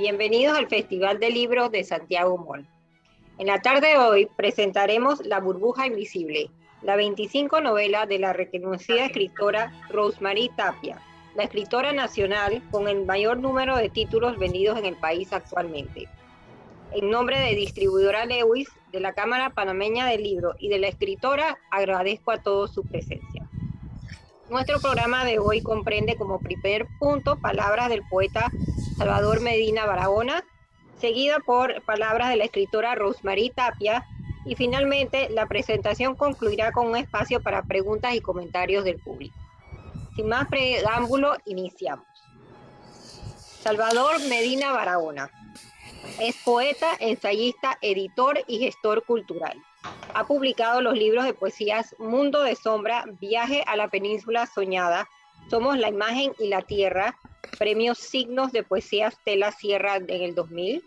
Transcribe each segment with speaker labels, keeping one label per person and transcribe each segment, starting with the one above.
Speaker 1: Bienvenidos al Festival de Libros de Santiago Mall. En la tarde de hoy presentaremos La burbuja invisible, la 25 novela de la reconocida escritora Rosemary Tapia, la escritora nacional con el mayor número de títulos vendidos en el país actualmente. En nombre de distribuidora Lewis, de la Cámara Panameña del Libro y de la escritora, agradezco a todos su presencia. Nuestro programa de hoy comprende como primer punto palabras del poeta Salvador Medina Barahona, seguida por palabras de la escritora Rosemary Tapia, y finalmente la presentación concluirá con un espacio para preguntas y comentarios del público. Sin más preámbulo, iniciamos. Salvador Medina Barahona. Es poeta, ensayista, editor y gestor cultural. Ha publicado los libros de poesías Mundo de Sombra, Viaje a la Península Soñada, Somos la Imagen y la Tierra, Premios Signos de Poesía Stella Sierra en el 2000,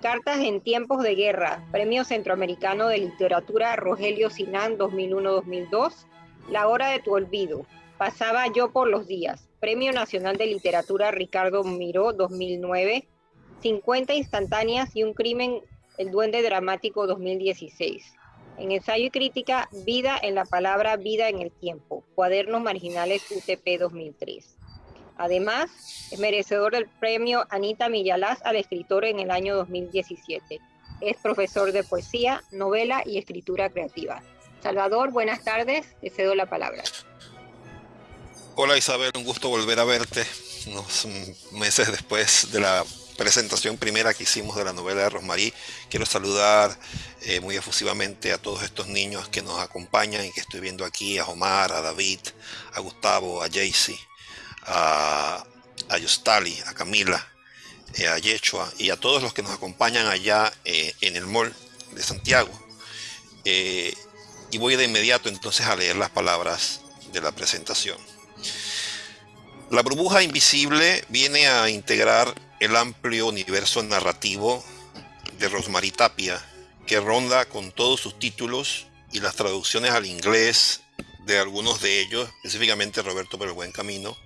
Speaker 1: Cartas en Tiempos de Guerra, Premio Centroamericano de Literatura Rogelio Sinán 2001-2002, La Hora de tu Olvido, Pasaba yo por los días, Premio Nacional de Literatura Ricardo Miró 2009, 50 instantáneas y un crimen, El Duende Dramático 2016. En ensayo y crítica, Vida en la palabra, Vida en el tiempo, Cuadernos Marginales UTP 2003. Además, es merecedor del premio Anita Millalaz al escritor en el año 2017. Es profesor de poesía, novela y escritura creativa. Salvador, buenas tardes, te cedo la palabra.
Speaker 2: Hola Isabel, un gusto volver a verte unos meses después de la presentación primera que hicimos de la novela de Rosmarie. Quiero saludar eh, muy efusivamente a todos estos niños que nos acompañan y que estoy viendo aquí, a Omar, a David, a Gustavo, a Jaycee, a, a Yostali, a Camila, eh, a Yechua y a todos los que nos acompañan allá eh, en el mall de Santiago. y voy de inmediato entonces a leer las palabras de la presentación. La burbuja invisible viene a integrar el amplio universo narrativo de Rosemary Tapia, que ronda con todos sus títulos y las traducciones al inglés de algunos de ellos, específicamente Roberto por el Buen Camino,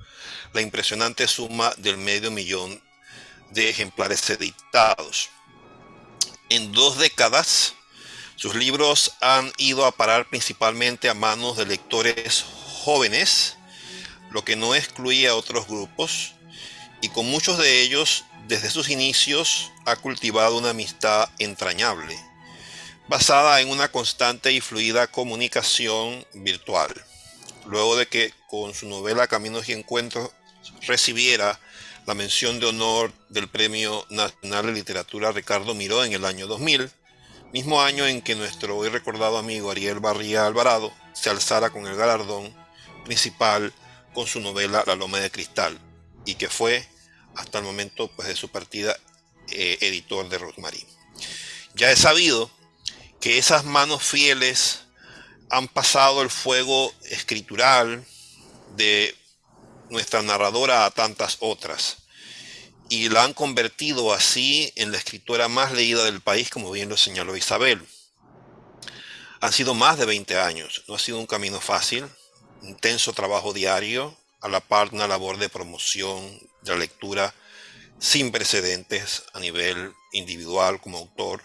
Speaker 2: la impresionante suma del medio millón de ejemplares editados. En dos décadas, sus libros han ido a parar principalmente a manos de lectores jóvenes, lo que no excluye a otros grupos, y con muchos de ellos desde sus inicios ha cultivado una amistad entrañable, basada en una constante y fluida comunicación virtual. Luego de que con su novela Caminos y Encuentros recibiera la mención de honor del Premio Nacional de Literatura Ricardo Miró en el año 2000, mismo año en que nuestro hoy recordado amigo Ariel Barría Alvarado se alzara con el galardón principal con su novela La Loma de Cristal, y que fue hasta el momento pues, de su partida eh, editor de Rosemary. Ya he sabido que esas manos fieles han pasado el fuego escritural de nuestra narradora a tantas otras y la han convertido así en la escritora más leída del país, como bien lo señaló Isabel. Han sido más de 20 años, no ha sido un camino fácil, intenso trabajo diario, a la par una labor de promoción la lectura sin precedentes a nivel individual como autor,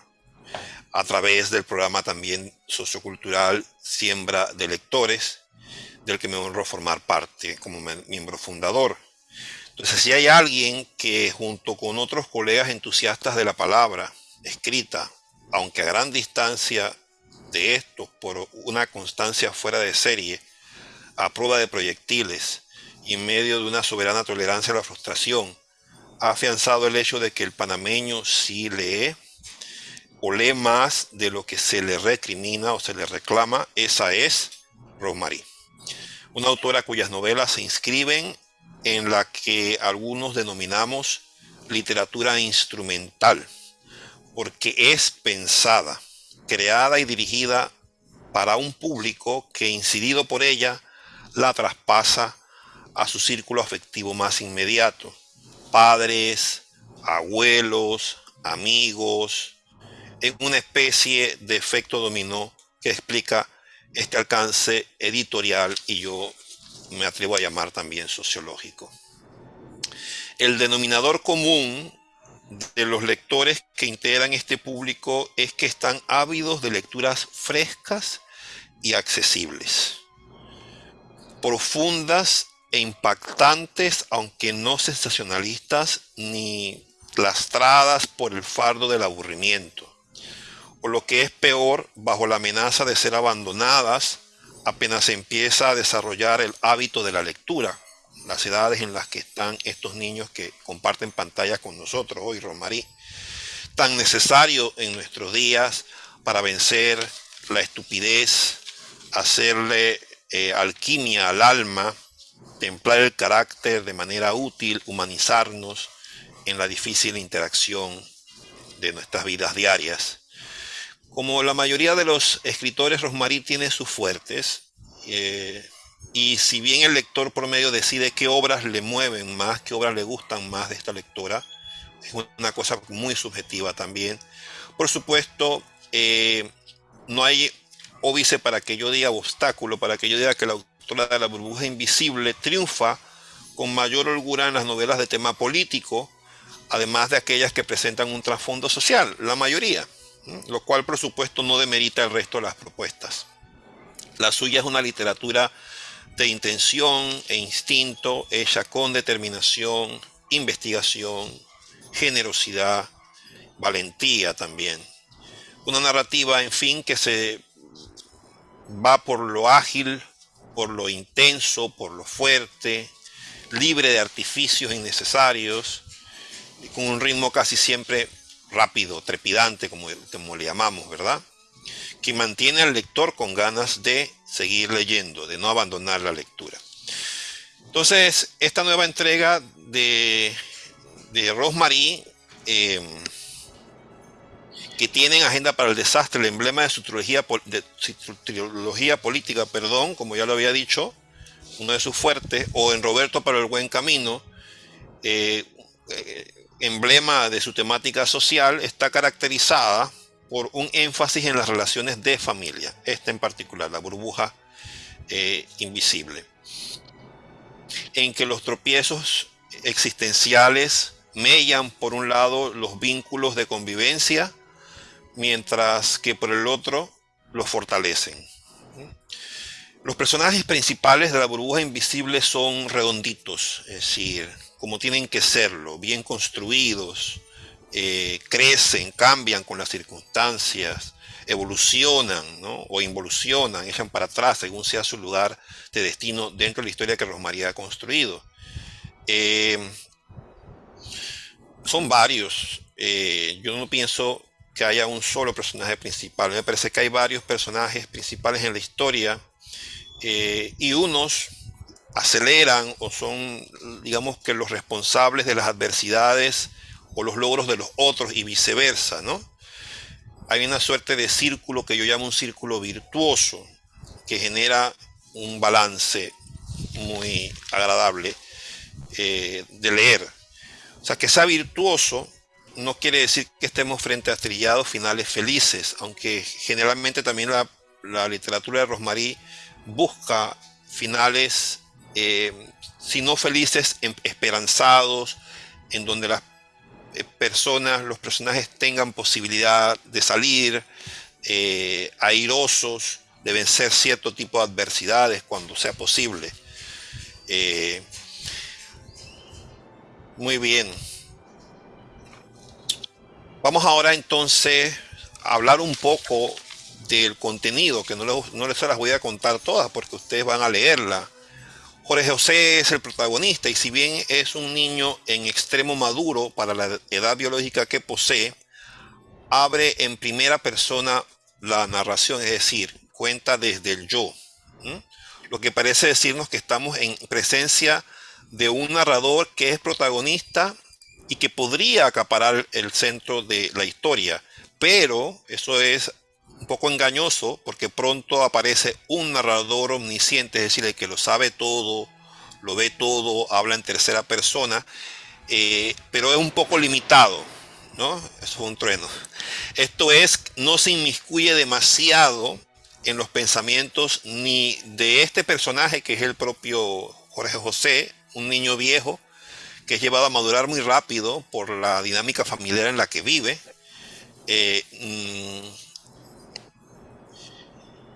Speaker 2: a través del programa también sociocultural Siembra de Lectores, del que me honro formar parte como miembro fundador. Entonces, si hay alguien que junto con otros colegas entusiastas de la palabra escrita, aunque a gran distancia de esto, por una constancia fuera de serie, a prueba de proyectiles, y en medio de una soberana tolerancia a la frustración, ha afianzado el hecho de que el panameño sí lee o lee más de lo que se le recrimina o se le reclama, esa es Rosemary. Una autora cuyas novelas se inscriben en la que algunos denominamos literatura instrumental, porque es pensada, creada y dirigida para un público que incidido por ella la traspasa a su círculo afectivo más inmediato. Padres, abuelos, amigos, en una especie de efecto dominó que explica este alcance editorial y yo me atrevo a llamar también sociológico. El denominador común de los lectores que integran este público es que están ávidos de lecturas frescas y accesibles, profundas e impactantes, aunque no sensacionalistas ni lastradas por el fardo del aburrimiento, o lo que es peor, bajo la amenaza de ser abandonadas apenas se empieza a desarrollar el hábito de la lectura, las edades en las que están estos niños que comparten pantalla con nosotros hoy, Romarí, tan necesario en nuestros días para vencer la estupidez, hacerle eh, alquimia al alma, templar el carácter de manera útil, humanizarnos en la difícil interacción de nuestras vidas diarias. Como la mayoría de los escritores, Rosmarí tiene sus fuertes, eh, y si bien el lector promedio decide qué obras le mueven más, qué obras le gustan más de esta lectora, es una cosa muy subjetiva también. Por supuesto, eh, no hay óbice para que yo diga obstáculo, para que yo diga que la autora de la burbuja invisible triunfa con mayor holgura en las novelas de tema político, además de aquellas que presentan un trasfondo social, la mayoría, lo cual por supuesto no demerita el resto de las propuestas. La suya es una literatura de intención e instinto, hecha con determinación, investigación, generosidad, valentía también. Una narrativa, en fin, que se va por lo ágil, por lo intenso, por lo fuerte, libre de artificios innecesarios, con un ritmo casi siempre rápido, trepidante, como, como le llamamos, ¿verdad? Que mantiene al lector con ganas de seguir leyendo, de no abandonar la lectura. Entonces, esta nueva entrega de, de Rosemary eh, que tienen Agenda para el Desastre, el emblema de su trilogía, política, perdón, como ya lo había dicho, uno de sus fuertes, o en Roberto para el Buen Camino, eh, eh, emblema de su temática social, está caracterizada por un énfasis en las relaciones de familia, esta en particular, la burbuja eh, invisible, en que los tropiezos existenciales mellan por un lado los vínculos de convivencia, mientras que por el otro los fortalecen. Los personajes principales de la burbuja invisible son redonditos, es decir, como tienen que serlo, bien construidos, eh, crecen, cambian con las circunstancias, evolucionan o involucionan, echan para atrás según sea su lugar de destino dentro de la historia que Rosmaría ha construido. Eh, son varios. Eh, yo no pienso que haya un solo personaje principal. Me parece que hay varios personajes principales en la historia eh, y unos aceleran o son, digamos que los responsables de las adversidades o los logros de los otros y viceversa, ¿no? Hay una suerte de círculo que yo llamo un círculo virtuoso que genera un balance muy agradable eh, de leer. O sea, que sea virtuoso no quiere decir que estemos frente a trillados finales felices, aunque generalmente también la, literatura de Rosmarie busca finales, eh, si no felices, em, esperanzados, en donde las eh, personas, los personajes tengan posibilidad de salir eh, airosos, de vencer cierto tipo de adversidades cuando sea posible. muy bien. Vamos ahora entonces a hablar un poco del contenido, que no les, no las voy a contar todas porque ustedes van a leerla. Jorge José es el protagonista y si bien es un niño en extremo maduro para la edad biológica que posee, abre en primera persona la narración, es decir, cuenta desde el yo. Lo que parece decirnos que estamos en presencia de un narrador que es protagonista y que podría acaparar el centro de la historia. Pero eso es un poco engañoso porque pronto aparece un narrador omnisciente, es decir, el que lo sabe todo, lo ve todo, habla en tercera persona, eh, pero es un poco limitado, ¿no? Eso es un trueno. Esto es, no se inmiscuye demasiado en los pensamientos ni de este personaje que es el propio Jorge José, un niño viejo, que es llevado a madurar muy rápido por la dinámica familiar en la que vive. Eh, mm,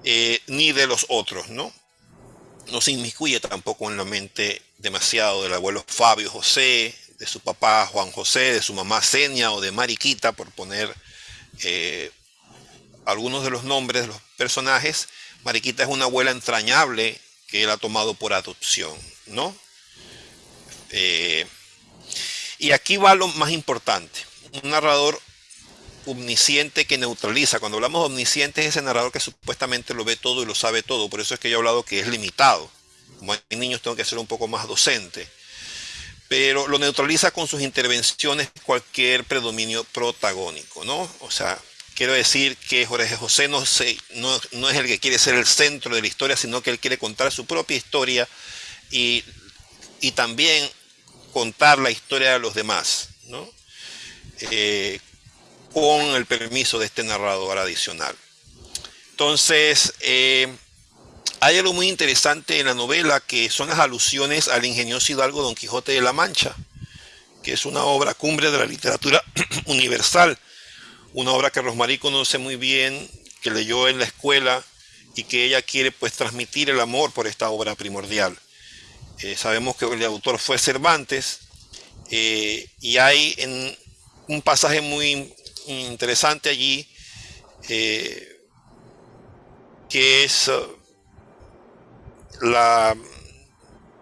Speaker 2: eh, ni de los otros, ¿no? No se inmiscuye tampoco en la mente demasiado del abuelo Fabio José, de su papá Juan José, de su mamá Senia o de Mariquita, por poner eh, algunos de los nombres de los personajes. Mariquita es una abuela entrañable que él ha tomado por adopción, ¿no? Y aquí va lo más importante. Un narrador omnisciente que neutraliza. Cuando hablamos de omnisciente es ese narrador que supuestamente lo ve todo y lo sabe todo. Por eso es que yo he hablado que es limitado. Como hay niños tengo que ser un poco más docente. Pero lo neutraliza con sus intervenciones cualquier predominio protagónico, ¿no? O sea, quiero decir que Jorge José no, no, no es el que quiere ser el centro de la historia, sino que él quiere contar su propia historia y, y también contar la historia de los demás, ¿no? Eh, con el permiso de este narrador adicional. Entonces, eh, hay algo muy interesante en la novela que son las alusiones al ingenioso hidalgo Don Quijote de la Mancha, que es una obra cumbre de la literatura universal, una obra que Rosmarie conoce muy bien, que leyó en la escuela y que ella quiere pues transmitir el amor por esta obra primordial. Eh, sabemos que el autor fue Cervantes eh, y hay un pasaje muy interesante allí, eh, que es la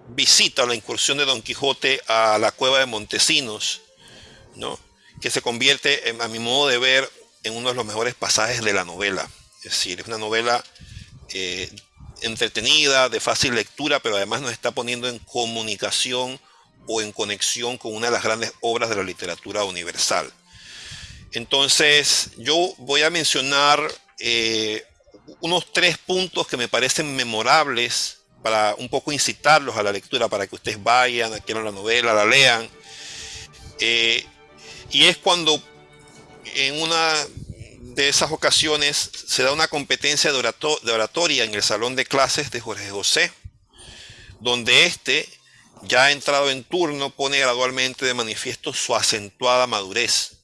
Speaker 2: visita o la incursión de Don Quijote a la cueva de Montesinos, ¿no? que se convierte, a mi modo de ver, en uno de los mejores pasajes de la novela. Es decir, es una novela entretenida, de fácil lectura, pero además nos está poniendo en comunicación o en conexión con una de las grandes obras de la literatura universal. Entonces, yo voy a mencionar eh, unos tres puntos que me parecen memorables para un poco incitarlos a la lectura, para que ustedes vayan, adquieran la novela, la lean. Eh, y es cuando en una de esas ocasiones se da una competencia de, oratoria en el salón de clases de Jorge José, donde éste, ya entrado en turno, pone gradualmente de manifiesto su acentuada madurez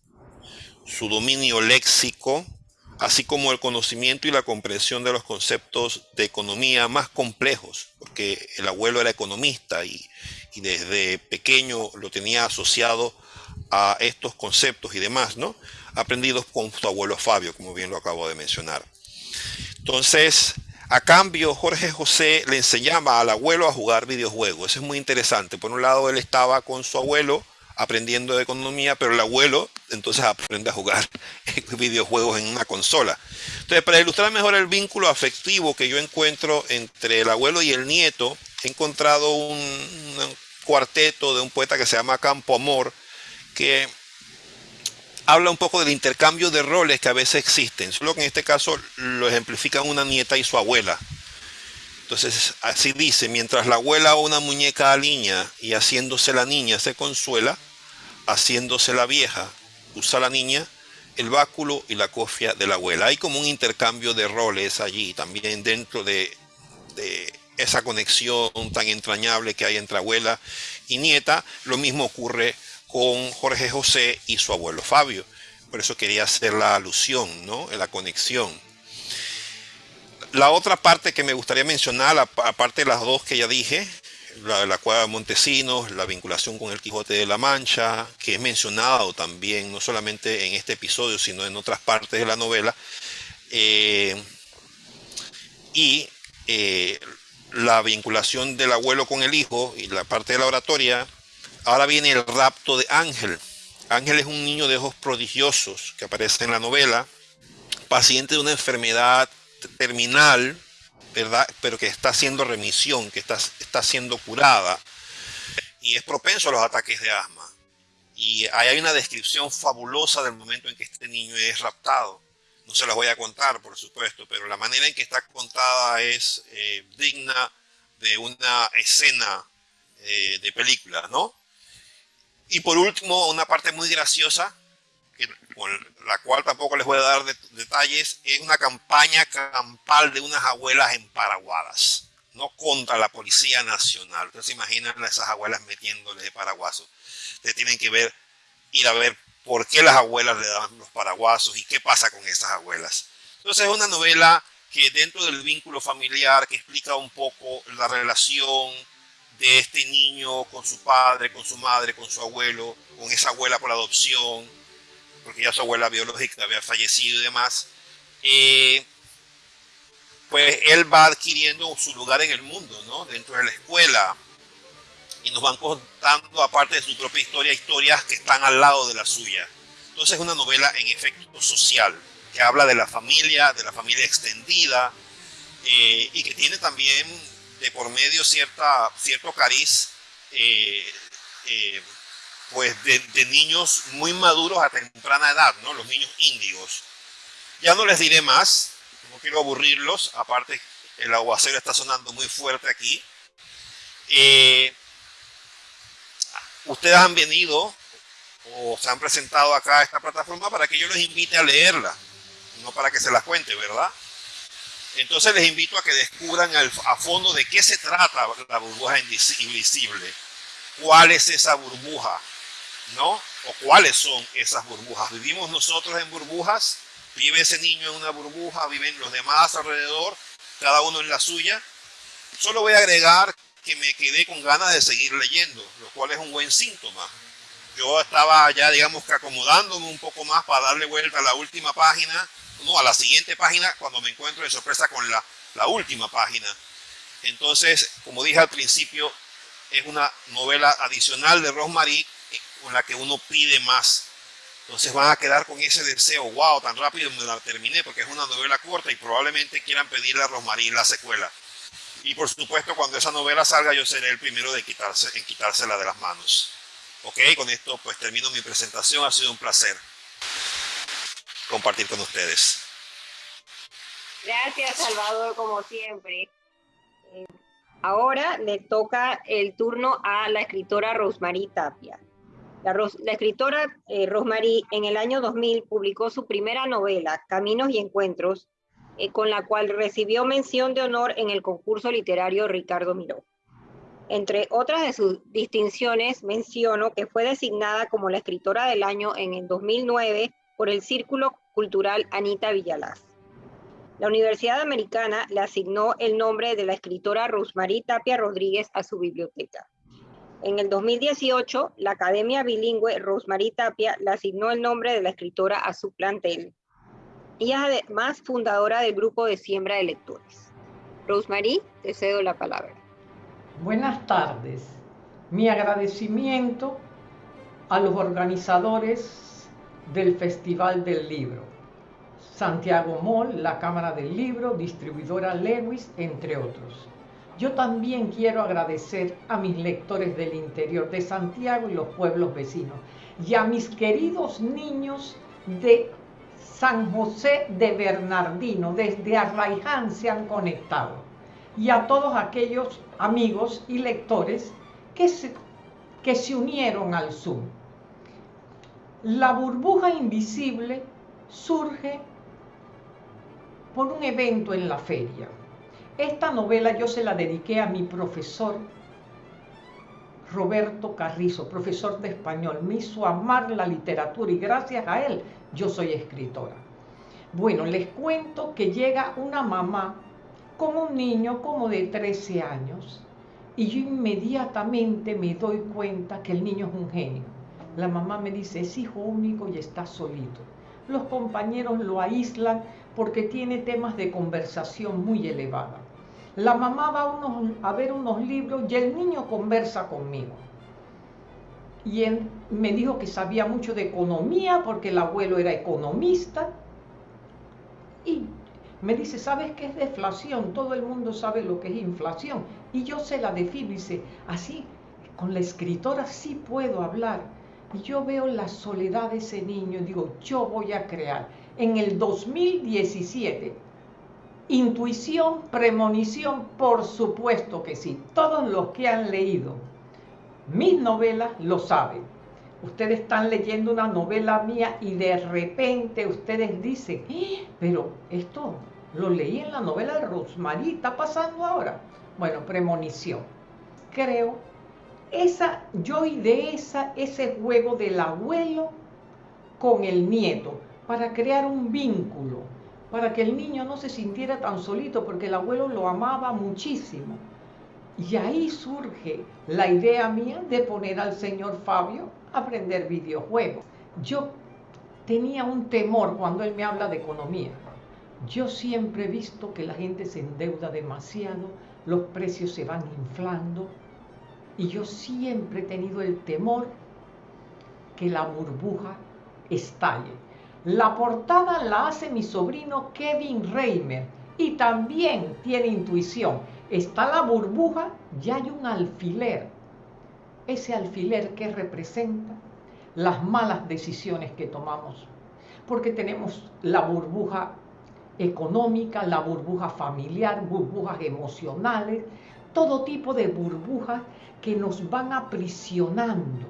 Speaker 2: su dominio léxico, así como el conocimiento y la comprensión de los conceptos de economía más complejos, porque el abuelo era economista y, desde pequeño lo tenía asociado a estos conceptos y demás, ¿no? Aprendidos con su abuelo Fabio, como bien lo acabo de mencionar. Entonces, a cambio, Jorge José le enseñaba al abuelo a jugar videojuegos. Eso es muy interesante. Por un lado, él estaba con su abuelo aprendiendo de economía, pero el abuelo entonces aprende a jugar videojuegos en una consola. Entonces, para ilustrar mejor el vínculo afectivo que yo encuentro entre el abuelo y el nieto, he encontrado un, cuarteto de un poeta que se llama Campo Amor, que habla un poco del intercambio de roles que a veces existen, solo que en este caso lo ejemplifican una nieta y su abuela. Entonces, así dice, mientras la abuela o una muñeca aliña y haciéndose la niña se consuela, haciéndose la vieja, usa la niña, el báculo y la cofia de la abuela. Hay como un intercambio de roles allí también dentro de, esa conexión tan entrañable que hay entre abuela y nieta. Lo mismo ocurre con Jorge José y su abuelo Fabio. Por eso quería hacer la alusión, ¿no? La conexión. La otra parte que me gustaría mencionar, aparte de las dos que ya dije, la, la cueva de Montesinos, la vinculación con el Quijote de la Mancha, que es mencionado también, no solamente en este episodio, sino en otras partes de la novela, eh, y eh, la vinculación del abuelo con el hijo y la parte de la oratoria. Ahora viene el rapto de Ángel. Ángel es un niño de ojos prodigiosos que aparece en la novela, paciente de una enfermedad terminal, ¿verdad? Pero que está haciendo remisión, que está, está siendo curada y es propenso a los ataques de asma. Y hay una descripción fabulosa del momento en que este niño es raptado. No se las voy a contar, por supuesto, pero la manera en que está contada es eh, digna de una escena eh, de película, ¿no? Y por último, una parte muy graciosa con la cual tampoco les voy a dar detalles, es una campaña campal de unas abuelas emparaguadas. no contra la Policía Nacional. Ustedes se imaginan a esas abuelas metiéndole de paraguasos. Ustedes tienen que ver, ir a ver por qué las abuelas le daban los paraguasos y qué pasa con esas abuelas. Entonces es una novela que dentro del vínculo familiar, que explica un poco la relación de este niño con su padre, con su madre, con su abuelo, con esa abuela por adopción, porque ya su abuela biológica había fallecido y demás, eh, pues él va adquiriendo su lugar en el mundo, ¿no? Dentro de la escuela. Y nos van contando, aparte de su propia historia, historias que están al lado de la suya. Entonces es una novela en efecto social, que habla de la familia, de la familia extendida, eh, y que tiene también de por medio cierta, cierto cariz eh, eh, pues de, niños muy maduros a temprana edad, ¿no? los niños índigos. Ya no les diré más, no quiero aburrirlos, aparte el aguacero está sonando muy fuerte aquí. ustedes han venido o se han presentado acá a esta plataforma para que yo les invite a leerla no para que se las cuente, ¿verdad? Entonces les invito a que descubran a fondo de qué se trata la burbuja invisible, cuál es esa burbuja, ¿no? O cuáles son esas burbujas. ¿Vivimos nosotros en burbujas? ¿Vive ese niño en una burbuja? ¿Viven los demás alrededor? ¿Cada uno en la suya? Solo voy a agregar que me quedé con ganas de seguir leyendo, lo cual es un buen síntoma. Yo estaba ya, digamos que acomodándome un poco más para darle vuelta a la última página no, a la siguiente página cuando me encuentro de sorpresa con la, la última página. Entonces, como dije al principio, es una novela adicional de Rosemary eh, con la que uno pide más. Entonces van a quedar con ese deseo, wow, tan rápido me la terminé porque es una novela corta y probablemente quieran pedirle a Rosemary la secuela. Y por supuesto, cuando esa novela salga, yo seré el primero de quitarse, en quitársela de las manos. Ok, con esto pues termino mi presentación. Ha sido un placer compartir con ustedes.
Speaker 1: Gracias, Salvador, como siempre. Eh, ahora le toca el turno a la escritora Rosemary Tapia. La, escritora eh, Rosemary en el año 2000 publicó su primera novela, Caminos y Encuentros, eh, con la cual recibió mención de honor en el concurso literario Ricardo Miró. Entre otras de sus distinciones, menciono que fue designada como la escritora del año en el 2009 por el Círculo Cultural Anita Villalaz. La Universidad Americana le asignó el nombre de la escritora Rosemary Tapia Rodríguez a su biblioteca. En el 2018, la Academia Bilingüe Rosemary Tapia le asignó el nombre de la escritora a su plantel. Y es además fundadora del grupo de siembra de lectores. Rosemary, te cedo la palabra.
Speaker 3: Buenas tardes. Mi agradecimiento a los organizadores del Festival del Libro. Santiago Mall, la Cámara del Libro, distribuidora Lewis, entre otros. Yo también quiero agradecer a mis lectores del interior de Santiago y los pueblos vecinos y a mis queridos niños de San José de Bernardino, desde Arraiján se han conectado, y a todos aquellos amigos y lectores que se, que se unieron al Zoom. La burbuja invisible surge por un evento en la feria. Esta novela yo se la dediqué a mi profesor Roberto Carrizo, profesor de español. Me hizo amar la literatura y gracias a él yo soy escritora. Bueno, les cuento que llega una mamá con un niño como de 13 años y yo inmediatamente me doy cuenta que el niño es un genio la mamá me dice, es hijo único y está solito. Los compañeros lo aíslan porque tiene temas de conversación muy elevada. La mamá va a, ver unos libros y el niño conversa conmigo. Y él me dijo que sabía mucho de economía porque el abuelo era economista. Y me dice, ¿sabes qué es deflación? Todo el mundo sabe lo que es inflación. Y yo se la defino y dice, así, con la escritora sí puedo hablar y yo veo la soledad de ese niño y digo, yo voy a crear. En el 2017, intuición, premonición, por supuesto que sí. Todos los que han leído mis novelas lo saben. Ustedes están leyendo una novela mía y de repente ustedes dicen, ¡Eh! pero esto lo leí en la novela de Rosmarie, está pasando ahora. bueno, premonición. Creo, esa, yo de esa, ese juego del abuelo con el nieto, para crear un vínculo, para que el niño no se sintiera tan solito, porque el abuelo lo amaba muchísimo. Y ahí surge la idea mía de poner al señor Fabio a aprender videojuegos. Yo tenía un temor cuando él me habla de economía. Yo siempre he visto que la gente se endeuda demasiado, los precios se van inflando y yo siempre he tenido el temor que la burbuja estalle. La portada la hace mi sobrino Kevin Reimer y también tiene intuición. Está la burbuja y hay un alfiler. Ese alfiler que representa las malas decisiones que tomamos. Porque tenemos la burbuja económica, la burbuja familiar, burbujas emocionales, todo tipo de burbujas que nos van aprisionando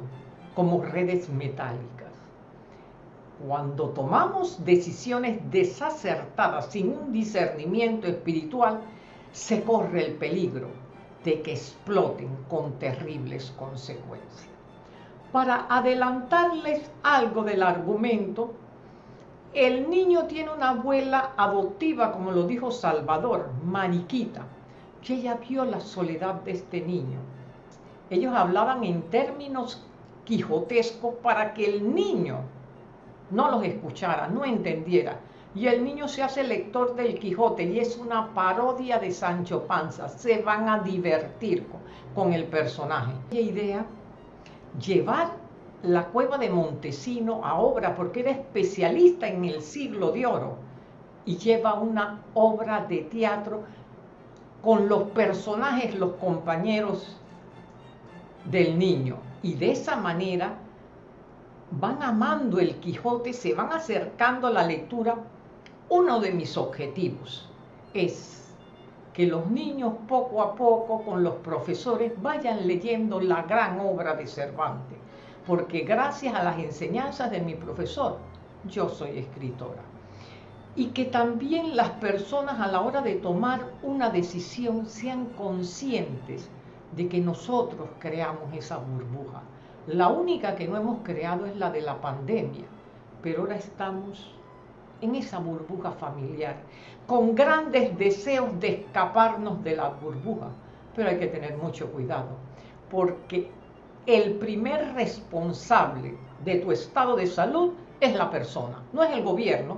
Speaker 3: como redes metálicas. Cuando tomamos decisiones desacertadas sin un discernimiento espiritual, se corre el peligro de que exploten con terribles consecuencias. Para adelantarles algo del argumento, el niño tiene una abuela adoptiva, como lo dijo Salvador, Mariquita, que ella vio la soledad de este niño. Ellos hablaban en términos quijotescos para que el niño no los escuchara, no entendiera. Y el niño se hace lector del Quijote y es una parodia de Sancho Panza. Se van a divertir con, el personaje. ¿Qué idea? Llevar la cueva de Montesino a obra porque era especialista en el siglo de oro y lleva una obra de teatro con los personajes, los compañeros del niño. Y de esa manera van amando el Quijote, se van acercando a la lectura. Uno de mis objetivos es que los niños poco a poco con los profesores vayan leyendo la gran obra de Cervantes, porque gracias a las enseñanzas de mi profesor, yo soy escritora. Y que también las personas a la hora de tomar una decisión sean conscientes de que nosotros creamos esa burbuja la única que no hemos creado es la de la pandemia, pero ahora estamos en esa burbuja familiar, con grandes deseos de escaparnos de la burbuja, pero hay que tener mucho cuidado, porque el primer responsable de tu estado de salud es la persona, no es el gobierno.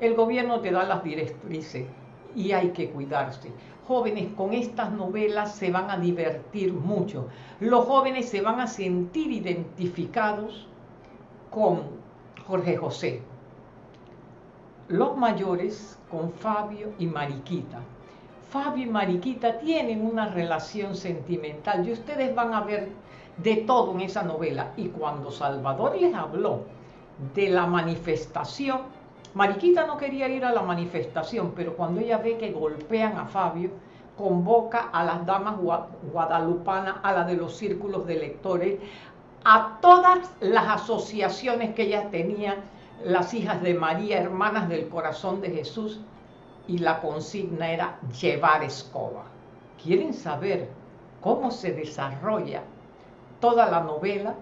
Speaker 3: El gobierno te da las directrices y hay que cuidarse jóvenes con estas novelas se van a divertir mucho. Los jóvenes se van a sentir identificados con Jorge José. Los mayores con Fabio y Mariquita. Fabio y Mariquita tienen una relación sentimental y ustedes van a ver de todo en esa novela. Y cuando Salvador les habló de la manifestación, Mariquita no quería ir a la manifestación, pero cuando ella ve que golpean a Fabio, convoca a las damas guadalupanas, a la de los círculos de lectores, a todas las asociaciones que ella tenía, las hijas de María, hermanas del corazón de Jesús, y la consigna era llevar escoba. ¿Quieren saber cómo se desarrolla toda la novela?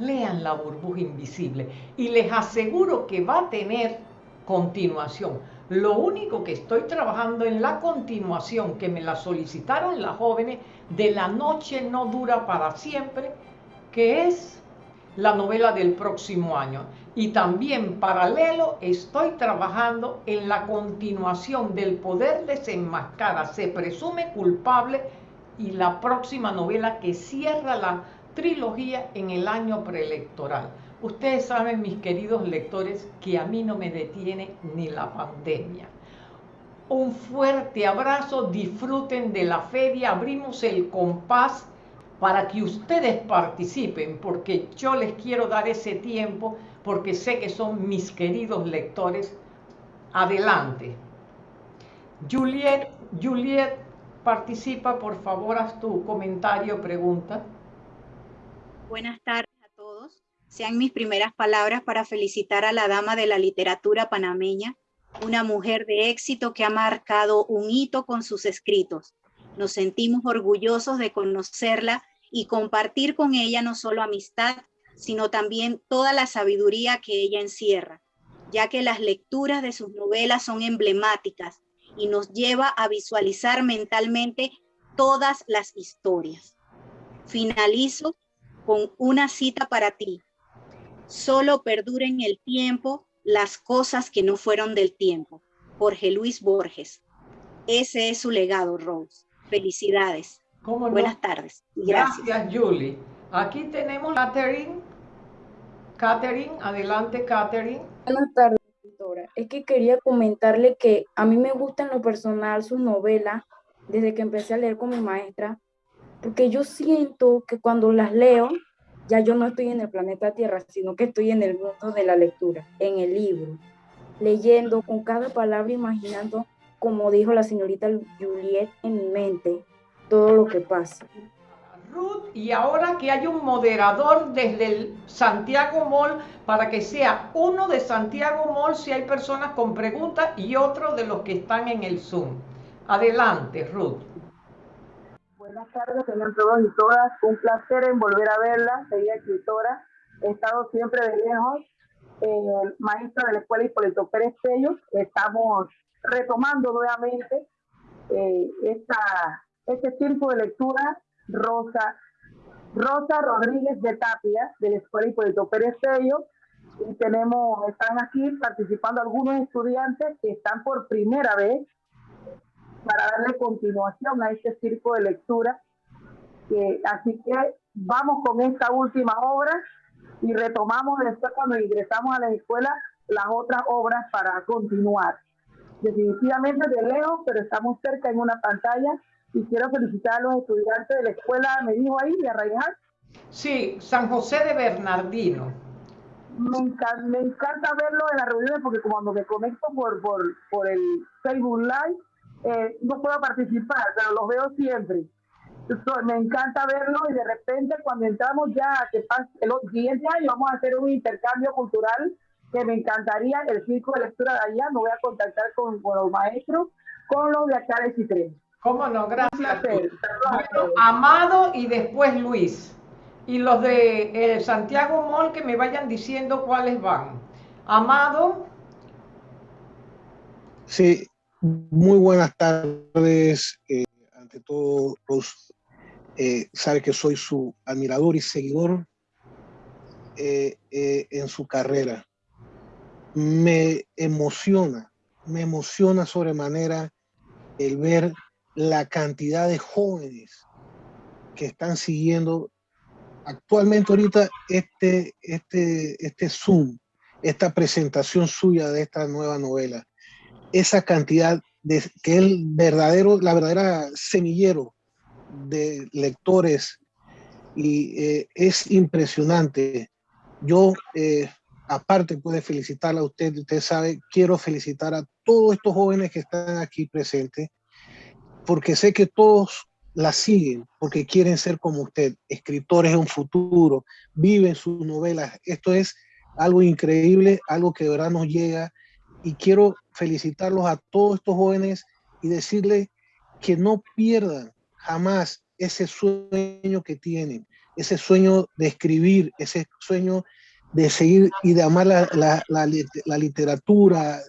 Speaker 3: Lean La burbuja invisible y les aseguro que va a tener continuación. Lo único que estoy trabajando en la continuación, que me la solicitaron las jóvenes, de La noche no dura para siempre, que es la novela del próximo año. Y también paralelo estoy trabajando en la continuación del poder desenmascara, se presume culpable y la próxima novela que cierra la trilogía en el año preelectoral. Ustedes saben, mis queridos lectores, que a mí no me detiene ni la pandemia. Un fuerte abrazo, disfruten de la feria, abrimos el compás para que ustedes participen, porque yo les quiero dar ese tiempo, porque sé que son mis queridos lectores. Adelante. Juliet, Juliet, participa, por favor, haz tu comentario, pregunta.
Speaker 4: Buenas tardes a todos. Sean mis primeras palabras para felicitar a la dama de la literatura panameña, una mujer de éxito que ha marcado un hito con sus escritos. Nos sentimos orgullosos de conocerla y compartir con ella no solo amistad, sino también toda la sabiduría que ella encierra, ya que las lecturas de sus novelas son emblemáticas y nos lleva a visualizar mentalmente todas las historias. Finalizo con una cita para ti. Solo perdura en el tiempo las cosas que no fueron del tiempo. Jorge Luis Borges. Ese es su legado, Rose. Felicidades. Buenas tardes.
Speaker 3: gracias. Gracias, Julie. Aquí tenemos Catherine. Catherine, adelante, Catherine.
Speaker 5: Buenas tardes, doctora. Es que quería comentarle que a mí me gusta en lo personal su novela desde que empecé a leer con mi maestra, porque yo siento que cuando las leo, ya yo no estoy en el planeta Tierra, sino que estoy en el mundo de la lectura, en el libro, leyendo con cada palabra, imaginando, como dijo la señorita Juliet, en mi mente todo lo que pasa.
Speaker 3: Ruth, y ahora que hay un moderador desde el Santiago Mall para que sea uno de Santiago Mall si hay personas con preguntas y otro de los que están en el Zoom. Adelante, Ruth.
Speaker 6: Buenas tardes, señor todos y todas. Un placer en volver a verla, sería escritora. He estado siempre de lejos, eh, maestra de la Escuela Hipólito Pérez Pello. Estamos retomando nuevamente eh, esta, este tiempo de lectura. Rosa, Rosa Rodríguez de Tapia, de la Escuela Hipólito Pérez Pello. Y tenemos, están aquí participando algunos estudiantes que están por primera vez para darle continuación a este circo de lectura. así que vamos con esta última obra y retomamos después cuando ingresamos a la escuela las otras obras para continuar. Definitivamente de lejos, pero estamos cerca en una pantalla y quiero felicitar a los estudiantes de la escuela, me dijo ahí, de Arraijar.
Speaker 3: Sí, San José de Bernardino.
Speaker 6: Me encanta, me encanta verlo en las reuniones porque cuando me conecto por, por, por el Facebook Live, eh, no puedo participar, pero los veo siempre. me encanta verlo y de repente cuando entramos ya, que pasa el siguiente año vamos a hacer un intercambio cultural que me encantaría, el circo de lectura de allá, me voy a contactar con, los maestros, con los de acá de Citrén.
Speaker 3: ¿Cómo no? Gracias. Amado y después Luis. Y los de eh, Santiago Mall que me vayan diciendo cuáles van. Amado.
Speaker 7: Sí, muy buenas tardes. Eh, ante todo, eh, sabe que soy su admirador y seguidor eh, en su carrera. Me emociona, me emociona sobremanera el ver la cantidad de jóvenes que están siguiendo actualmente ahorita este, este, este Zoom, esta presentación suya de esta nueva novela esa cantidad de que el verdadero, la verdadera semillero de lectores y eh, es impresionante. Yo, eh, aparte puede felicitarla a usted, usted sabe, quiero felicitar a todos estos jóvenes que están aquí presentes, porque sé que todos la siguen, porque quieren ser como usted, escritores en un futuro, viven sus novelas. Esto es algo increíble, algo que de verdad nos llega y quiero felicitarlos a todos estos jóvenes y decirles que no pierdan jamás ese sueño que tienen, ese sueño de escribir, ese sueño de seguir y de amar la, literatura,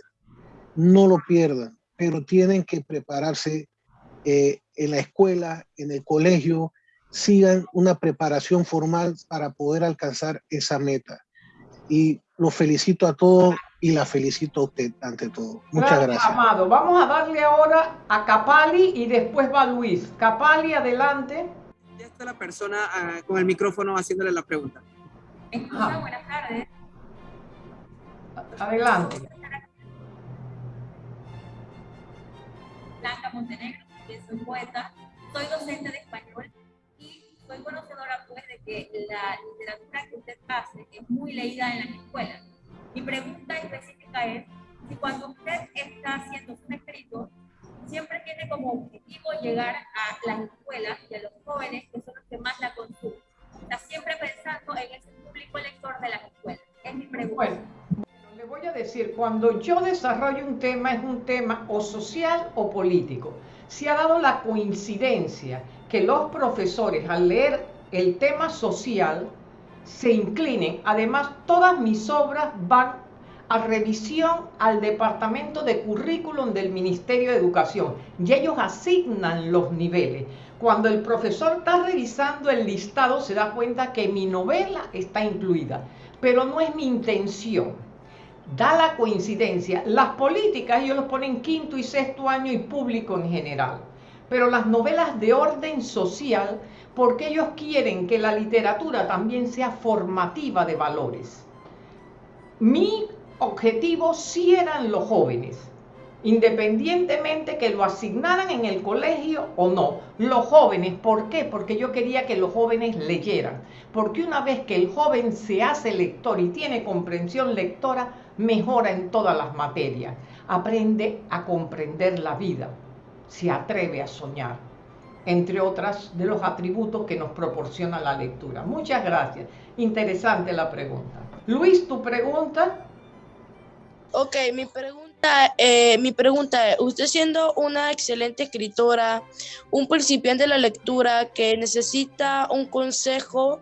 Speaker 7: no lo pierdan, pero tienen que prepararse eh, en la escuela, en el colegio, sigan una preparación formal para poder alcanzar esa meta. Y los felicito a todos y la felicito a usted ante todo. Muchas gracias.
Speaker 3: Amado, vamos a darle ahora a Capali y después va Luis. Capali, adelante.
Speaker 8: Ya está la persona ah, con el micrófono haciéndole la pregunta.
Speaker 9: Escucha, buenas tardes.
Speaker 3: Adelante.
Speaker 9: Blanca Montenegro, soy poeta, soy docente de español y soy conocedora pues de que la literatura que usted hace es muy leída en las escuelas mi pregunta específica es si cuando usted está haciendo sus escritos, siempre tiene como objetivo llegar a las escuelas y a los jóvenes que son los que más la consumen. Está siempre pensando en ese público lector de las escuelas. Es mi pregunta.
Speaker 3: Bueno, le voy a decir, cuando yo desarrollo un tema es un tema o social o político. Se ha dado la coincidencia que los profesores al leer el tema social se inclinen. Además, todas mis obras van a revisión al Departamento de Currículum del Ministerio de Educación y ellos asignan los niveles. Cuando el profesor está revisando el listado se da cuenta que mi novela está incluida, pero no es mi intención. Da la coincidencia. Las políticas ellos los ponen quinto y sexto año y público en general. Pero las novelas de orden social, porque ellos quieren que la literatura también sea formativa de valores. Mi objetivo sí eran los jóvenes, independientemente que lo asignaran en el colegio o no. Los jóvenes, ¿por qué? Porque yo quería que los jóvenes leyeran. Porque una vez que el joven se hace lector y tiene comprensión lectora, mejora en todas las materias. Aprende a comprender la vida, se atreve a soñar, entre otras de los atributos que nos proporciona la lectura. Muchas gracias. Interesante la pregunta. Luis, tu pregunta.
Speaker 10: Ok, mi pregunta, eh, mi pregunta es, usted siendo una excelente escritora, un principiante de la lectura que necesita un consejo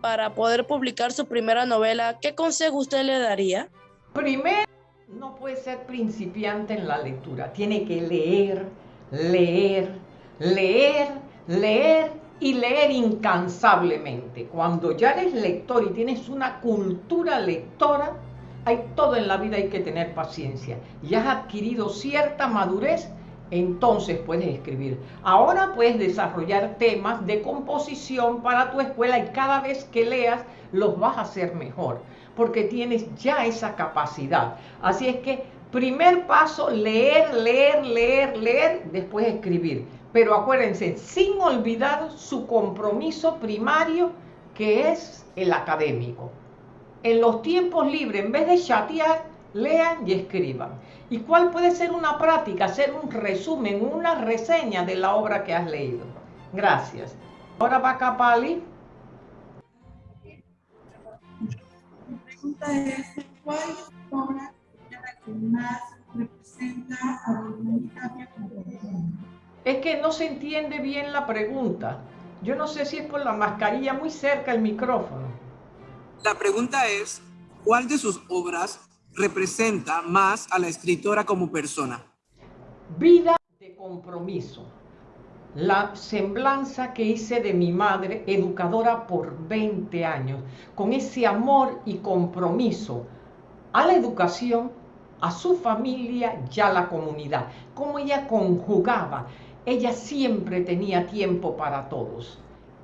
Speaker 10: para poder publicar su primera novela, ¿qué consejo usted le daría?
Speaker 3: Primero, no puede ser principiante en la lectura, tiene que leer, leer, leer, leer y leer incansablemente. Cuando ya eres lector y tienes una cultura lectora, hay todo en la vida, hay que tener paciencia. Y has adquirido cierta madurez, entonces puedes escribir. Ahora puedes desarrollar temas de composición para tu escuela y cada vez que leas los vas a hacer mejor, porque tienes ya esa capacidad. Así es que primer paso, leer, leer, leer, leer, después escribir. Pero acuérdense, sin olvidar su compromiso primario, que es el académico en los tiempos libres, en vez de chatear, lean y escriban. ¿Y cuál puede ser una práctica? Hacer un resumen, una reseña de la obra que has leído. Gracias. Ahora va Capali.
Speaker 11: Pregunta es, ¿cuál más representa a
Speaker 3: Es que no se entiende bien la pregunta. Yo no sé si es por la mascarilla muy cerca el micrófono.
Speaker 8: La pregunta es, ¿cuál de sus obras representa más a la escritora como persona?
Speaker 3: Vida de compromiso. La semblanza que hice de mi madre, educadora por 20 años, con ese amor y compromiso a la educación, a su familia y a la comunidad. Cómo ella conjugaba. Ella siempre tenía tiempo para todos.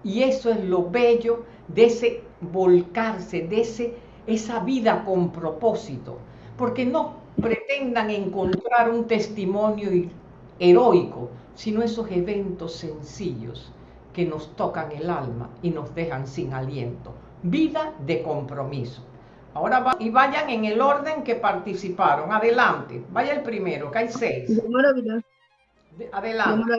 Speaker 3: Y eso es lo bello de ese volcarse, de ese, esa vida con propósito. Porque no pretendan encontrar un testimonio heroico, sino esos eventos sencillos que nos tocan el alma y nos dejan sin aliento. Vida de compromiso. Ahora va, y vayan en el orden que participaron. Adelante. Vaya el primero, que hay seis. Adelante.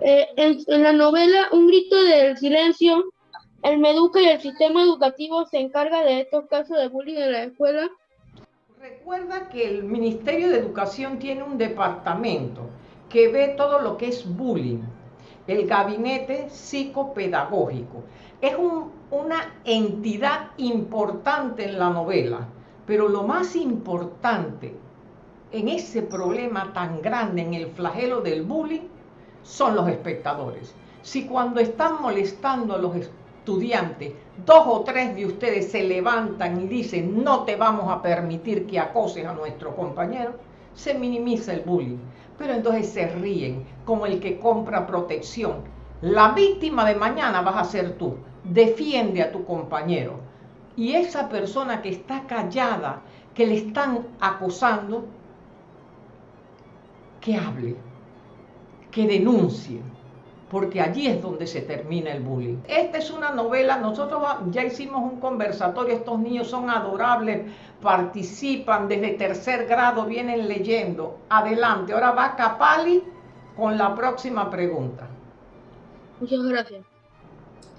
Speaker 12: Eh, en, la novela Un grito del silencio, el Meduca y el sistema educativo se encarga de estos casos de bullying en la escuela.
Speaker 3: Recuerda que el Ministerio de Educación tiene un departamento que ve todo lo que es bullying, el gabinete psicopedagógico. Es una entidad importante en la novela, pero lo más importante en ese problema tan grande, en el flagelo del bullying, son los espectadores. Si cuando están molestando a los estudiantes, dos o tres de ustedes se levantan y dicen no te vamos a permitir que acoses a nuestro compañero, se minimiza el bullying. Pero entonces se ríen como el que compra protección. La víctima de mañana vas a ser tú. Defiende a tu compañero. Y esa persona que está callada, que le están acosando, que hable que denuncien, porque allí es donde se termina el bullying. Esta es una novela, nosotros ya hicimos un conversatorio, estos niños son adorables, participan desde tercer grado, vienen leyendo. Adelante, ahora va Capali con la próxima pregunta.
Speaker 12: Muchas gracias.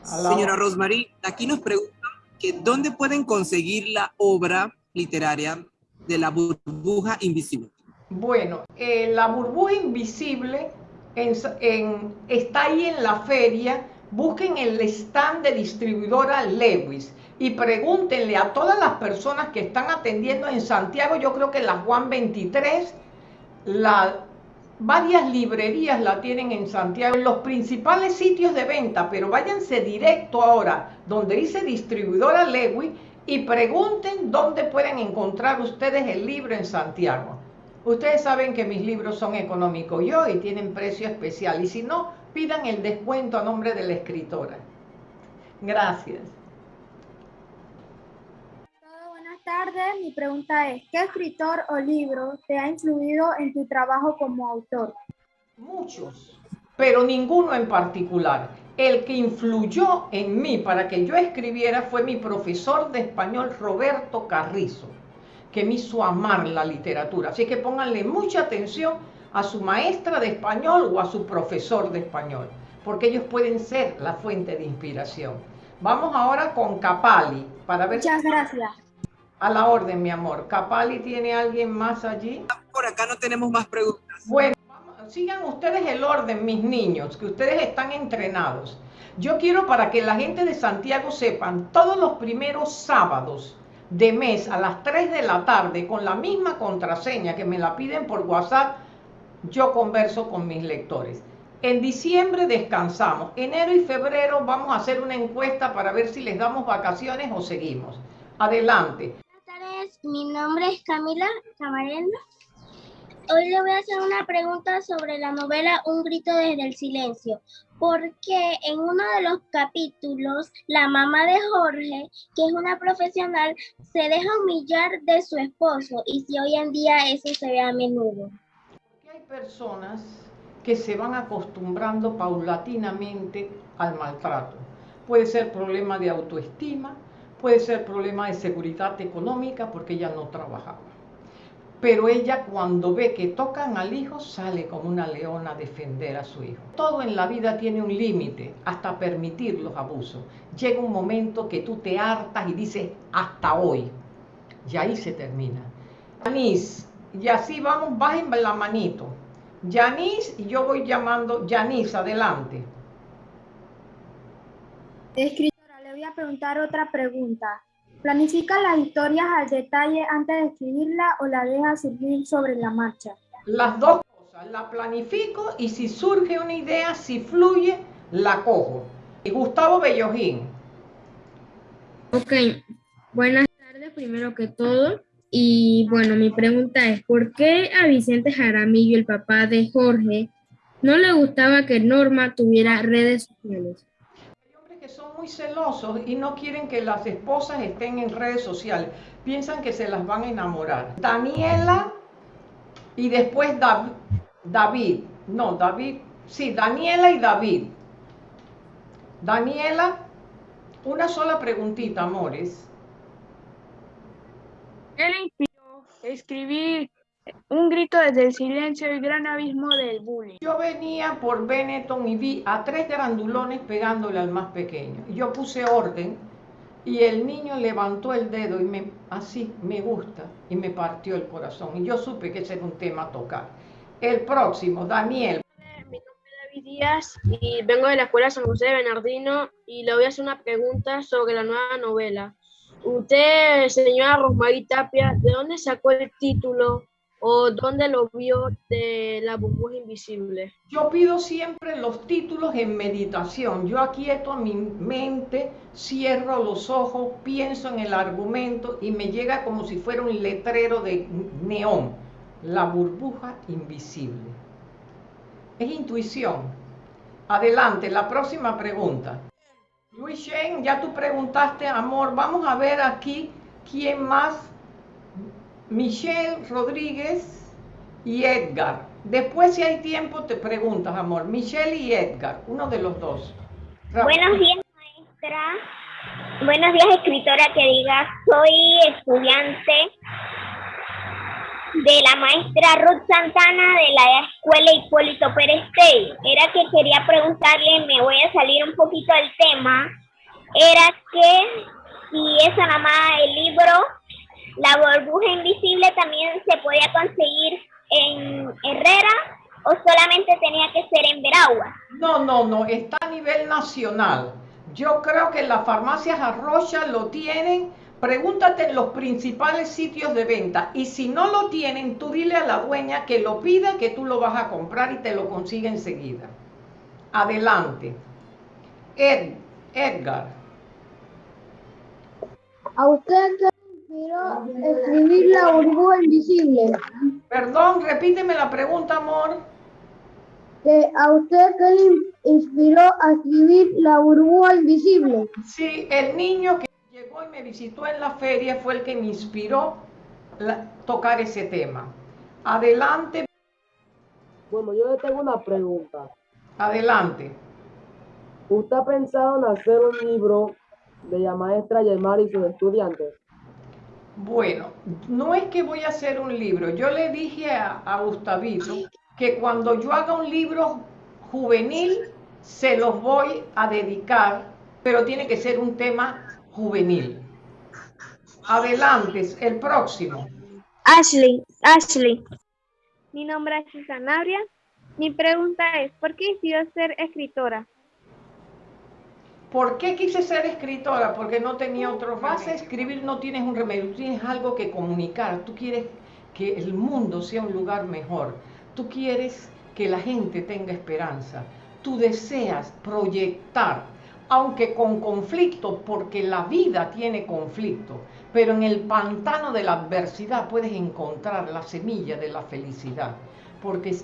Speaker 8: Señora Rosmarie, aquí nos preguntan que dónde pueden conseguir la obra literaria de la burbuja invisible?
Speaker 3: Bueno, eh, la burbuja invisible está ahí en la feria. Busquen el stand de distribuidora Lewis y pregúntenle a todas las personas que están atendiendo en Santiago, yo creo que la Juan 23, la, varias librerías la tienen en Santiago, en los principales sitios de venta, pero váyanse directo ahora donde dice distribuidora Lewis y pregunten dónde pueden encontrar ustedes el libro en Santiago. Ustedes saben que mis libros son económicos yo y tienen precio especial. Y si no, pidan el descuento a nombre de la escritora. Gracias.
Speaker 13: buenas tardes. Mi pregunta es, ¿qué escritor o libro te ha influido en tu trabajo como autor?
Speaker 3: Muchos, pero ninguno en particular. El que influyó en mí para que yo escribiera fue mi profesor de español Roberto Carrizo que me hizo amar la literatura. Así que pónganle mucha atención a su maestra de español o a su profesor de español, porque ellos pueden ser la fuente de inspiración. Vamos ahora con Capali para ver.
Speaker 13: Muchas gracias.
Speaker 3: A la orden, mi amor. Capali tiene alguien más allí.
Speaker 8: Por acá no tenemos más preguntas.
Speaker 3: Bueno, sigan ustedes el orden, mis niños, que ustedes están entrenados. Yo quiero para que la gente de Santiago sepan, todos los primeros sábados de mes a las 3 de la tarde con la misma contraseña que me la piden por WhatsApp, yo converso con mis lectores. En diciembre descansamos. Enero y febrero vamos a hacer una encuesta para ver si les damos vacaciones o seguimos. Adelante.
Speaker 14: Buenas tardes, mi nombre es Camila Camarena. Hoy le voy a hacer una pregunta sobre la novela Un grito desde el silencio porque en uno de los capítulos la mamá de Jorge, que es una profesional, se deja humillar de su esposo y si hoy en día eso se ve a menudo.
Speaker 3: Hay personas que se van acostumbrando paulatinamente al maltrato. Puede ser problema de autoestima, puede ser problema de seguridad económica porque ella no trabajaba. Pero ella cuando ve que tocan al hijo sale como una leona a defender a su hijo. Todo en la vida tiene un límite, hasta permitir los abusos. Llega un momento que tú te hartas y dices, hasta hoy. Y ahí se termina. Yanis, y así vamos, bajen la manito. Yanis, y yo voy llamando, Yanis, adelante.
Speaker 13: Escritora, le voy a preguntar otra pregunta. ¿Planifica las historias al detalle antes de escribirla o la deja surgir sobre la marcha?
Speaker 3: Las dos cosas, la planifico y si surge una idea, si fluye, la cojo. Y Gustavo Bellojín.
Speaker 12: Ok, buenas tardes primero que todo. Y bueno, mi pregunta es, ¿por qué a Vicente Jaramillo, el papá de Jorge, no le gustaba que Norma tuviera redes sociales?
Speaker 3: Muy celosos y no quieren que las esposas estén en redes sociales. Piensan que se las van a enamorar. Daniela y después David. No, David. Sí, Daniela y David. Daniela, una sola preguntita, amores.
Speaker 15: ¿Qué le escribir un grito desde el silencio y gran abismo del bullying.
Speaker 3: Yo venía por Benetton y vi a tres grandulones pegándole al más pequeño. Yo puse orden y el niño levantó el dedo y me, así me gusta y me partió el corazón. Y yo supe que ese era un tema a tocar. El próximo, Daniel.
Speaker 15: Mi nombre es David Díaz y vengo de la Escuela San José de Bernardino y le voy a hacer una pregunta sobre la nueva novela. Usted, señora Rosmarie Tapia, ¿de dónde sacó el título o dónde lo vio de la burbuja invisible?
Speaker 3: Yo pido siempre los títulos en meditación. Yo aquieto mi mente, cierro los ojos, pienso en el argumento y me llega como si fuera un letrero de neón. La burbuja invisible. Es intuición. Adelante, la próxima pregunta. Luis Shen, ya tú preguntaste, amor. Vamos a ver aquí quién más Michelle Rodríguez y Edgar. Después, si hay tiempo, te preguntas, amor. Michelle y Edgar, uno de los dos.
Speaker 14: Buenos días, maestra. Buenos días, escritora que diga, soy estudiante de la maestra Ruth Santana de la escuela Hipólito Pérez Era que quería preguntarle, me voy a salir un poquito del tema, era que si es nada más el libro la burbuja invisible también se podía conseguir en Herrera o solamente tenía que ser en Veragua?
Speaker 3: No, no, no, está a nivel nacional. Yo creo que las farmacias Arrocha lo tienen. Pregúntate en los principales sitios de venta y si no lo tienen, tú dile a la dueña que lo pida, que tú lo vas a comprar y te lo consigue enseguida. Adelante. Ed, Edgar.
Speaker 13: ¿A usted inspiró escribir la burbuja invisible?
Speaker 3: Perdón, repíteme la pregunta, amor.
Speaker 13: Que ¿A usted qué le inspiró a escribir la burbuja invisible?
Speaker 3: Sí, el niño que llegó y me visitó en la feria fue el que me inspiró a tocar ese tema. Adelante.
Speaker 16: Bueno, yo le tengo una pregunta.
Speaker 3: Adelante.
Speaker 16: ¿Usted ha pensado en hacer un libro de la maestra Yemar y sus estudiantes?
Speaker 3: Bueno, no es que voy a hacer un libro. Yo le dije a, a Gustavito que cuando yo haga un libro juvenil, se los voy a dedicar, pero tiene que ser un tema juvenil. Adelante, el próximo.
Speaker 17: Ashley, Ashley. Mi nombre es Susanabria. Mi pregunta es, ¿por qué decidió ser escritora?
Speaker 3: ¿Por qué quise ser escritora? Porque no tenía otro. Vas a escribir, no tienes un remedio, tienes algo que comunicar. Tú quieres que el mundo sea un lugar mejor. Tú quieres que la gente tenga esperanza. Tú deseas proyectar, aunque con conflicto, porque la vida tiene conflicto. Pero en el pantano de la adversidad puedes encontrar la semilla de la felicidad. Porque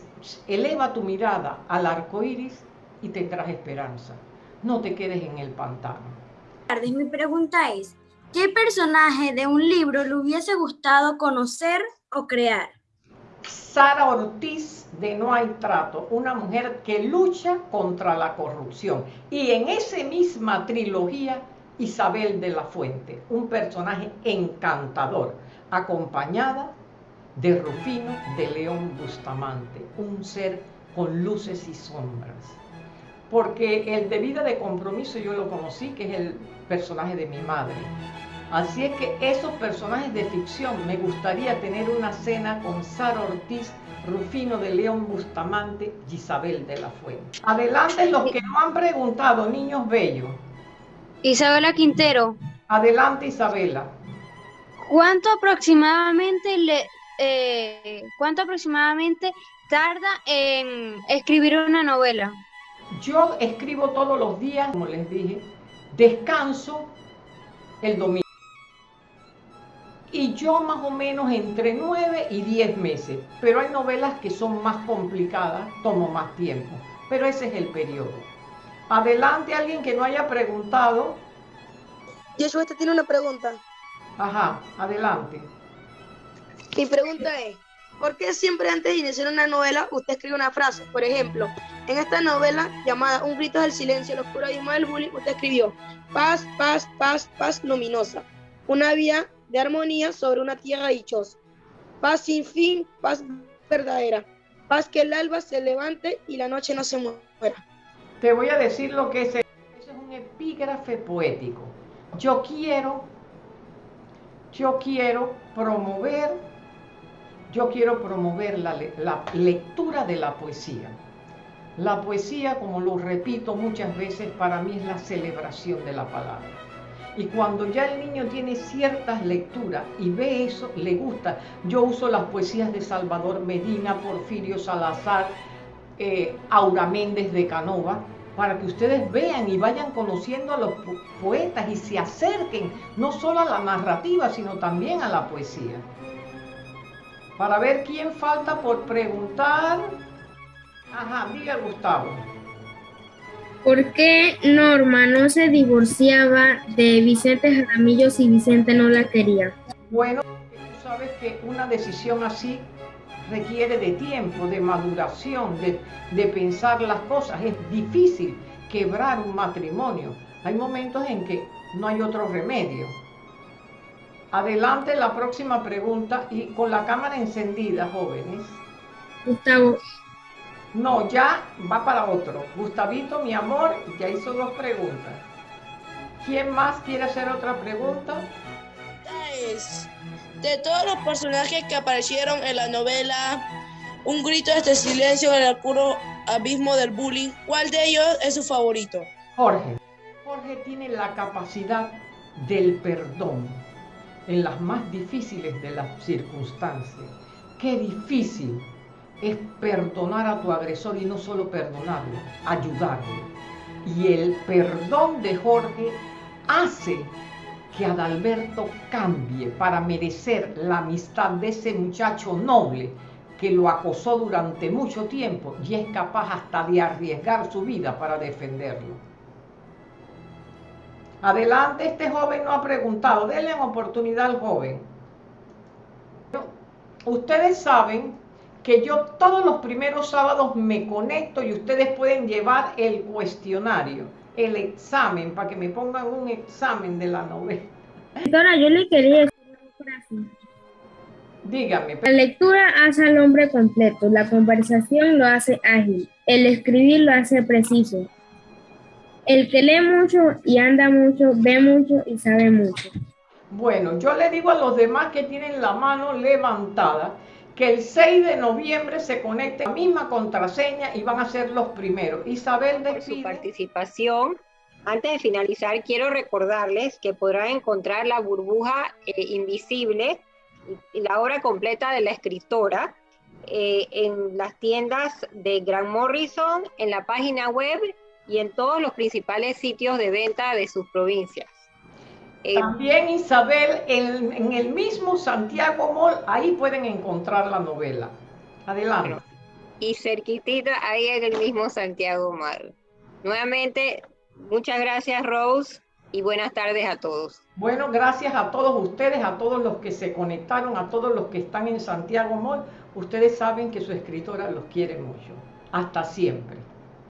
Speaker 3: eleva tu mirada al arco iris y tendrás esperanza no te quedes en el pantano.
Speaker 13: Mi pregunta es, ¿qué personaje de un libro le hubiese gustado conocer o crear?
Speaker 3: Sara Ortiz de No hay trato, una mujer que lucha contra la corrupción. Y en esa misma trilogía, Isabel de la Fuente, un personaje encantador, acompañada de Rufino de León Bustamante, un ser con luces y sombras porque el de vida de compromiso yo lo conocí, que es el personaje de mi madre. Así es que esos personajes de ficción, me gustaría tener una cena con Sara Ortiz, Rufino de León Bustamante y Isabel de la Fuente. Adelante los que no han preguntado, niños bellos.
Speaker 17: Isabela Quintero.
Speaker 3: Adelante Isabela.
Speaker 17: ¿Cuánto aproximadamente le, eh, cuánto aproximadamente tarda en escribir una novela?
Speaker 3: Yo escribo todos los días, como les dije, descanso el domingo. Y yo más o menos entre 9 y 10 meses. Pero hay novelas que son más complicadas, tomo más tiempo. Pero ese es el periodo. Adelante, alguien que no haya preguntado.
Speaker 10: Joshua, este tiene una pregunta.
Speaker 3: Ajá, adelante.
Speaker 10: Mi pregunta es, ¿por qué siempre antes de iniciar una novela usted escribe una frase? Por ejemplo, en esta novela llamada Un grito del silencio, los oscuro del bullying, usted escribió paz, paz, paz, paz luminosa, una vía de armonía sobre una tierra dichosa, paz sin fin, paz verdadera, paz que el alba se levante y la noche no se muera.
Speaker 3: Te voy a decir lo que es. Eso es un epígrafe poético. Yo quiero, yo quiero promover, yo quiero promover la, lectura de la poesía. La poesía, como lo repito muchas veces, para mí es la celebración de la palabra. Y cuando ya el niño tiene ciertas lecturas y ve eso, le gusta. Yo uso las poesías de Salvador Medina, Porfirio Salazar, eh, Aura Méndez de Canova, para que ustedes vean y vayan conociendo a los poetas y se acerquen no solo a la narrativa, sino también a la poesía. Para ver quién falta por preguntar. Ajá, diga Gustavo.
Speaker 12: ¿Por qué Norma no se divorciaba de Vicente Jaramillo si Vicente no la quería?
Speaker 3: Bueno, tú sabes que una decisión así requiere de tiempo, de maduración, de, de pensar las cosas. Es difícil quebrar un matrimonio. Hay momentos en que no hay otro remedio. Adelante la próxima pregunta y con la cámara encendida, jóvenes.
Speaker 12: Gustavo,
Speaker 3: no, ya va para otro. Gustavito, mi amor, ya hizo dos preguntas. ¿Quién más quiere hacer otra pregunta?
Speaker 10: es, de todos los personajes que aparecieron en la novela Un grito de este silencio en el oscuro abismo del bullying, ¿cuál de ellos es su favorito?
Speaker 3: Jorge. Jorge tiene la capacidad del perdón en las más difíciles de las circunstancias. Qué difícil es perdonar a tu agresor y no solo perdonarlo, ayudarlo. Y el perdón de Jorge hace que Adalberto cambie para merecer la amistad de ese muchacho noble que lo acosó durante mucho tiempo y es capaz hasta de arriesgar su vida para defenderlo. Adelante, este joven no ha preguntado, denle oportunidad al joven. Ustedes saben que yo todos los primeros sábados me conecto y ustedes pueden llevar el cuestionario, el examen, para que me pongan un examen de la novela.
Speaker 12: Doctora, yo le quería decir una frase.
Speaker 3: Dígame.
Speaker 12: La lectura hace al hombre completo, la conversación lo hace ágil, el escribir lo hace preciso. El que lee mucho y anda mucho, ve mucho y sabe mucho.
Speaker 3: Bueno, yo le digo a los demás que tienen la mano levantada que el 6 de noviembre se conecten a la misma contraseña y van a ser los primeros. Isabel
Speaker 1: por su participación. Antes de finalizar, quiero recordarles que podrán encontrar la burbuja eh, invisible y la obra completa de la escritora eh, en las tiendas de Grant Morrison, en la página web y en todos los principales sitios de venta de sus provincias.
Speaker 3: Eh, También Isabel, en, en, el mismo Santiago Mall, ahí pueden encontrar la novela. Adelante.
Speaker 1: Y cerquitita, ahí en el mismo Santiago Mall. Nuevamente, muchas gracias Rose y buenas tardes a todos.
Speaker 3: Bueno, gracias a todos ustedes, a todos los que se conectaron, a todos los que están en Santiago Mall. Ustedes saben que su escritora los quiere mucho. Hasta siempre.